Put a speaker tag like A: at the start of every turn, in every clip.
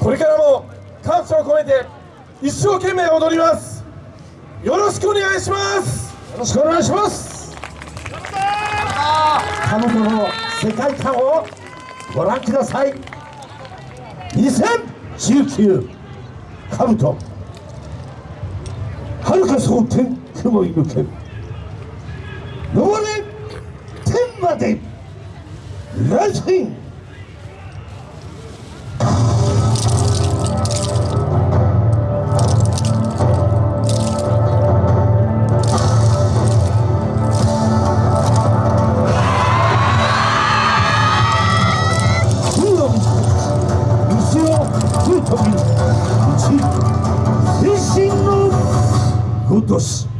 A: これからも感謝を込めて一生懸命踊ります。よろしくお願いします。
B: よろしくお願いします。彼女の世界観をご覧ください。2019カブト遥か蒼天雲い抜け登れ天まで。ライジン都市
C: よさこい花が咲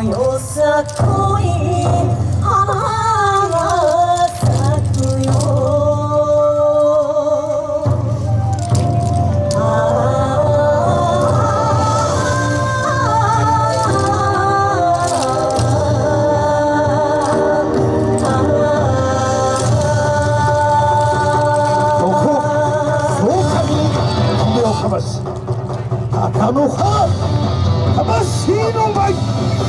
C: くよ
B: ここそうか。に夢をか。まし赤の葉魂の舞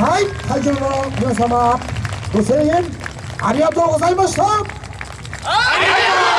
B: はい会場の皆様ご声援ありがとうございました。ありがとう